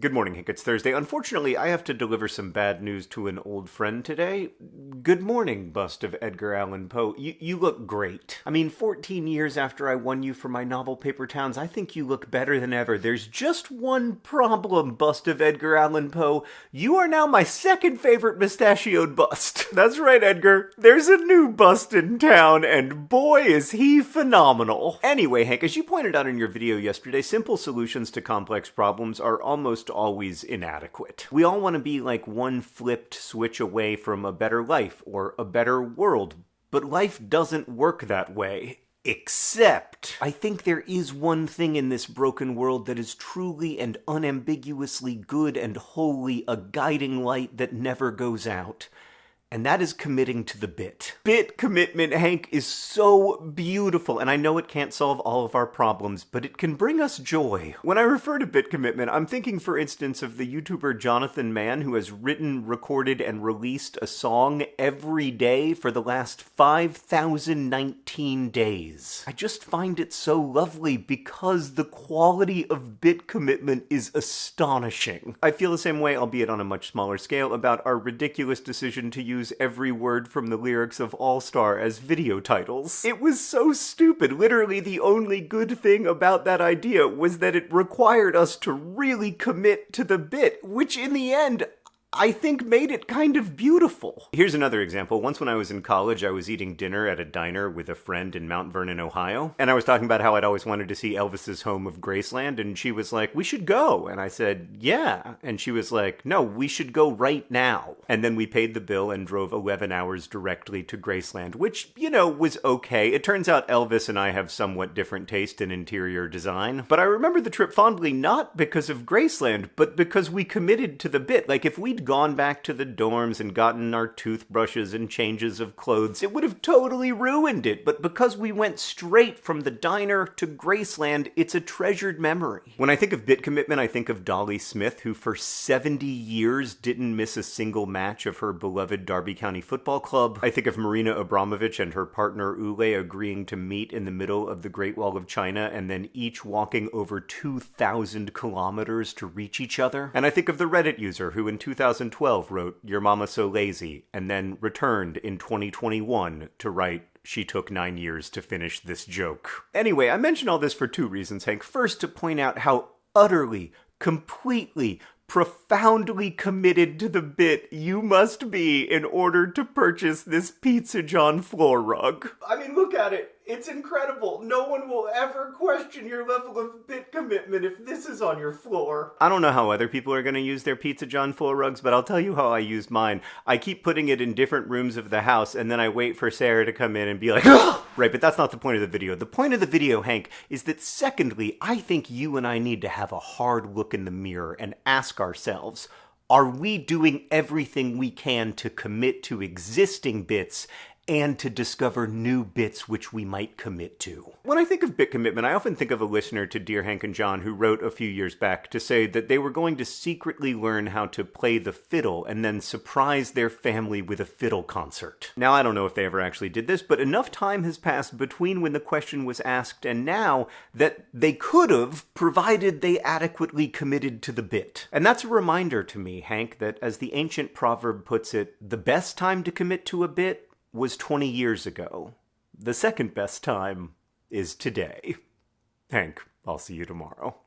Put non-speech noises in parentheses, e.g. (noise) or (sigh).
Good morning, Hank. It's Thursday. Unfortunately, I have to deliver some bad news to an old friend today. Good morning, bust of Edgar Allan Poe. You, you look great. I mean, 14 years after I won you for my novel Paper Towns, I think you look better than ever. There's just one problem, bust of Edgar Allan Poe. You are now my second favorite mustachioed bust. (laughs) That's right, Edgar. There's a new bust in town, and boy, is he phenomenal. Anyway, Hank, as you pointed out in your video yesterday, simple solutions to complex problems are almost always inadequate. We all want to be like one flipped switch away from a better life or a better world, but life doesn't work that way. Except, I think there is one thing in this broken world that is truly and unambiguously good and wholly a guiding light that never goes out and that is committing to the bit. Bit commitment, Hank, is so beautiful, and I know it can't solve all of our problems, but it can bring us joy. When I refer to bit commitment, I'm thinking, for instance, of the YouTuber Jonathan Mann, who has written, recorded, and released a song every day for the last 5,019 days. I just find it so lovely because the quality of bit commitment is astonishing. I feel the same way, albeit on a much smaller scale, about our ridiculous decision to use use every word from the lyrics of All Star as video titles. It was so stupid. Literally, the only good thing about that idea was that it required us to really commit to the bit, which in the end, I think made it kind of beautiful. Here's another example. Once when I was in college, I was eating dinner at a diner with a friend in Mount Vernon, Ohio, and I was talking about how I'd always wanted to see Elvis's home of Graceland, and she was like, "We should go." And I said, "Yeah." And she was like, "No, we should go right now." And then we paid the bill and drove 11 hours directly to Graceland, which, you know, was okay. It turns out Elvis and I have somewhat different taste in interior design, but I remember the trip fondly not because of Graceland, but because we committed to the bit. Like if we we'd gone back to the dorms and gotten our toothbrushes and changes of clothes, it would have totally ruined it. But because we went straight from the diner to Graceland, it's a treasured memory. When I think of bit commitment, I think of Dolly Smith, who for 70 years didn't miss a single match of her beloved Derby County Football Club. I think of Marina Abramović and her partner Ulay agreeing to meet in the middle of the Great Wall of China and then each walking over 2,000 kilometers to reach each other. And I think of the Reddit user who in 2000 2012 wrote Your Mama So Lazy, and then returned in 2021 to write she took nine years to finish this joke. Anyway, I mention all this for two reasons, Hank. First, to point out how utterly, completely, profoundly committed to the bit you must be in order to purchase this Pizza John floor rug. I mean, look at it. It's incredible. No one will ever question your level of bit commitment if this is on your floor. I don't know how other people are going to use their Pizza John floor rugs, but I'll tell you how I use mine. I keep putting it in different rooms of the house, and then I wait for Sarah to come in and be like, right, but that's not the point of the video. The point of the video, Hank, is that secondly, I think you and I need to have a hard look in the mirror and ask ourselves, are we doing everything we can to commit to existing bits and to discover new bits which we might commit to. When I think of bit commitment, I often think of a listener to Dear Hank and John who wrote a few years back to say that they were going to secretly learn how to play the fiddle and then surprise their family with a fiddle concert. Now, I don't know if they ever actually did this, but enough time has passed between when the question was asked and now that they could have, provided they adequately committed to the bit. And that's a reminder to me, Hank, that as the ancient proverb puts it, the best time to commit to a bit was 20 years ago. The second best time is today. Hank, I'll see you tomorrow.